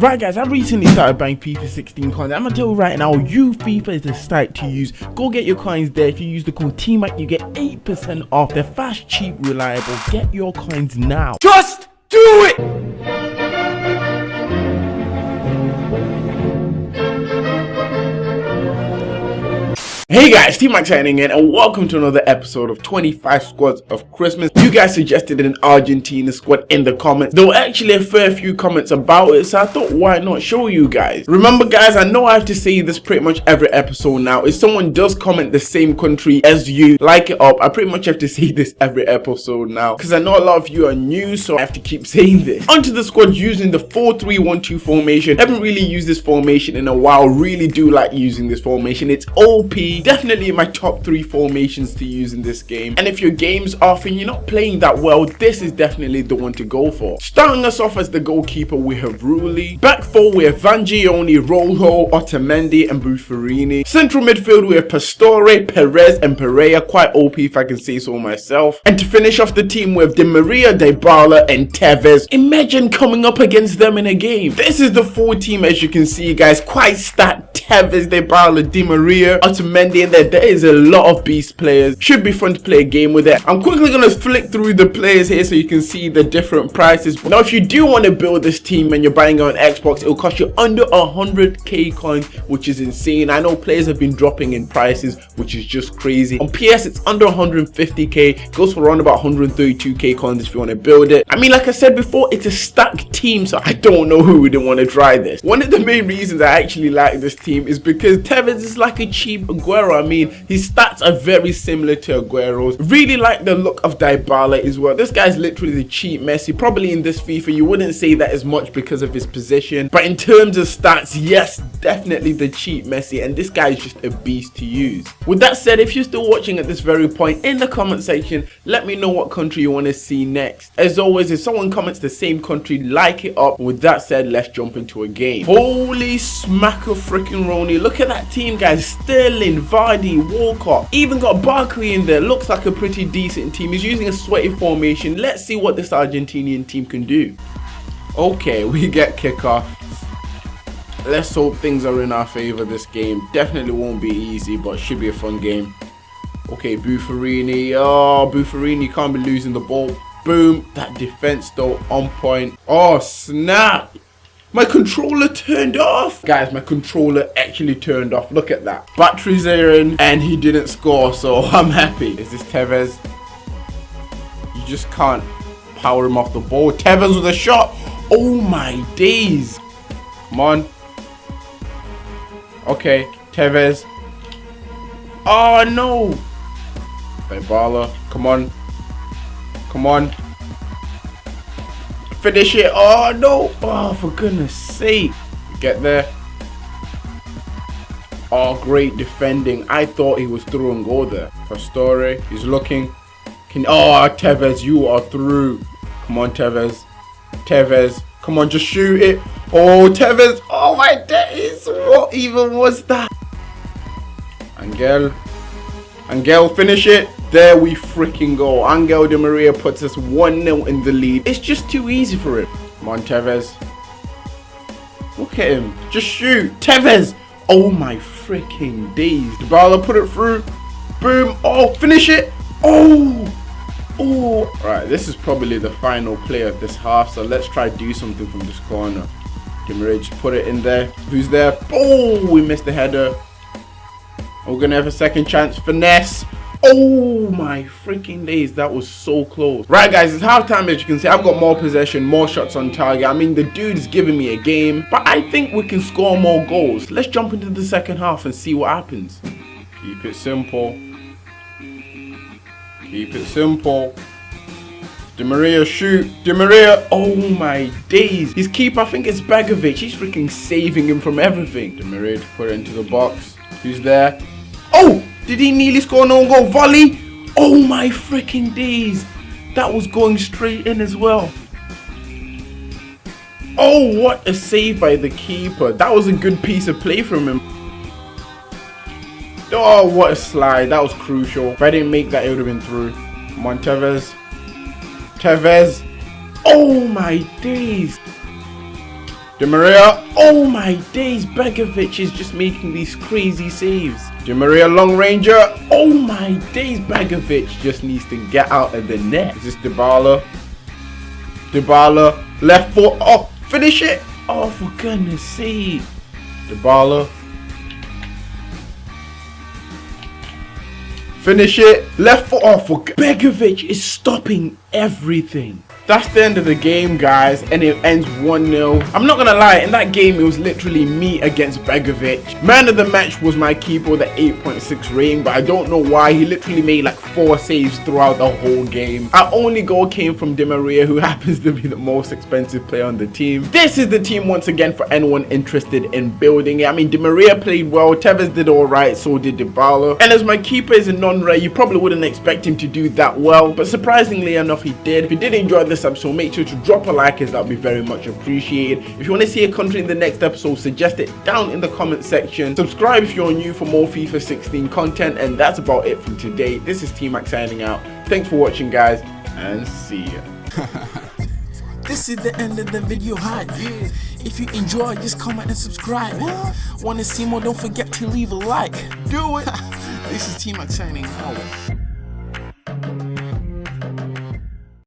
Right guys, I recently started buying FIFA 16 coins. I'm gonna tell you right now, you FIFA is the site to use. Go get your coins there. If you use the code TMAC, you get 8% off. They're fast, cheap, reliable. Get your coins now. Just do it! Hey guys, T-Max signing in and welcome to another episode of 25 Squads of Christmas. You guys suggested an Argentina squad in the comments. There were actually a fair few comments about it, so I thought why not show you guys. Remember guys, I know I have to say this pretty much every episode now. If someone does comment the same country as you, like it up, I pretty much have to say this every episode now. Because I know a lot of you are new, so I have to keep saying this. Onto the squad using the 4-3-1-2 formation. haven't really used this formation in a while. Really do like using this formation. It's OP definitely my top three formations to use in this game. And if your game's off and you're not playing that well, this is definitely the one to go for. Starting us off as the goalkeeper, we have Rulli. Back four, we have Vangioni, Rojo, Otamendi, and Buffarini. Central midfield, we have Pastore, Perez, and Pereira. Quite OP if I can say so myself. And to finish off the team, we have Di Maria, Dybala, and Tevez. Imagine coming up against them in a game. This is the full team as you can see, guys. Quite stacked. Tevez, Dybala, Di Maria, Otamendi, in there there is a lot of beast players. Should be fun to play a game with it. I'm quickly gonna flick through the players here so you can see the different prices. Now if you do want to build this team and you're buying on xbox it will cost you under 100k coins which is insane. I know players have been dropping in prices which is just crazy. On ps it's under 150k goes for around about 132k coins if you want to build it. I mean like i said before it's a stacked team so i don't know who wouldn't want to try this. One of the main reasons i actually like this team is because tevez is like a cheap Aguero Aguero, I mean, his stats are very similar to Aguero's. Really like the look of Dybala as well. This guy's literally the cheap Messi. Probably in this FIFA, you wouldn't say that as much because of his position. But in terms of stats, yes, definitely the cheap Messi. And this guy is just a beast to use. With that said, if you're still watching at this very point, in the comment section, let me know what country you want to see next. As always, if someone comments the same country, like it up. With that said, let's jump into a game. Holy smacker freaking Roni. Look at that team, guys. Sterling, Vardy, Walcott, even got Barkley in there. Looks like a pretty decent team. He's using a sweaty formation. Let's see what this Argentinian team can do. Okay, we get kickoff. Let's hope things are in our favor this game. Definitely won't be easy, but should be a fun game. Okay, Buffarini. Oh, Buffarini can't be losing the ball. Boom. That defense though on point. Oh, snap. My controller turned off. Guys, my controller actually turned off. Look at that. Batteries are in and he didn't score, so I'm happy. Is this Tevez? You just can't power him off the ball. Tevez with a shot. Oh my days. Come on. Okay, Tevez. Oh no. Dybala, come on. Come on. Finish it. Oh, no. Oh, for goodness sake. Get there. Oh, great defending. I thought he was through and go there. Pastore, he's looking. Can Oh, Tevez, you are through. Come on, Tevez. Tevez, come on, just shoot it. Oh, Tevez. Oh, my days. What even was that? Angel. Angel, finish it. There we freaking go. Angel Di Maria puts us 1-0 in the lead. It's just too easy for him. Montevez. Look at him. Just shoot. Tevez. Oh my freaking days. Dybala put it through. Boom. Oh, finish it. Oh. Oh. Right, this is probably the final play of this half. So let's try do something from this corner. Di Maria just put it in there. Who's there? Oh, we missed the header. We're going to have a second chance. Finesse. Oh my freaking days, that was so close. Right guys, it's halftime as you can see. I've got more possession, more shots on target. I mean, the dude is giving me a game, but I think we can score more goals. Let's jump into the second half and see what happens. Keep it simple. Keep it simple. Di Maria shoot. Di Maria. Oh my days. His keeper, I think it's Begovic. He's freaking saving him from everything. Di Maria to put it into the box. Who's there? Oh! Did he nearly score no goal? Volley? Oh my freaking days. That was going straight in as well. Oh, what a save by the keeper. That was a good piece of play from him. Oh, what a slide. That was crucial. If I didn't make that, it would have been through. Montevez. Tevez. Oh my days. Di Maria. Oh my days, Begovic is just making these crazy saves. Di Maria long ranger. Oh my days, Begovic just needs to get out of the net. Is this Dybala? Dybala, left foot. Oh, finish it. Oh, for goodness sake. Dybala. Finish it. Left foot off. Oh, Begovic is stopping everything. That's the end of the game, guys, and it ends 1-0. I'm not gonna lie, in that game, it was literally me against Begovic. Man of the match was my keeper with 8.6 rating, but I don't know why. He literally made like four saves throughout the whole game. Our only goal came from Di Maria, who happens to be the most expensive player on the team. This is the team once again for anyone interested in building it. I mean, Di Maria played well, Tevez did alright, so did Dybala. And as my keeper is a non-rare, you probably wouldn't expect him to do that well, but surprisingly enough, he did. If you did enjoy this episode, make sure to drop a like as that would be very much appreciated. If you want to see a country in the next episode, suggest it down in the comment section. Subscribe if you're new for more FIFA 16 content, and that's about it from today. This is T-Max signing out. Thanks for watching, guys, and see ya. This is the end of the video hype. Yeah. If you enjoy, just comment and subscribe. What? Want to see more? Don't forget to leave a like. Do it. this is T-Max signing out.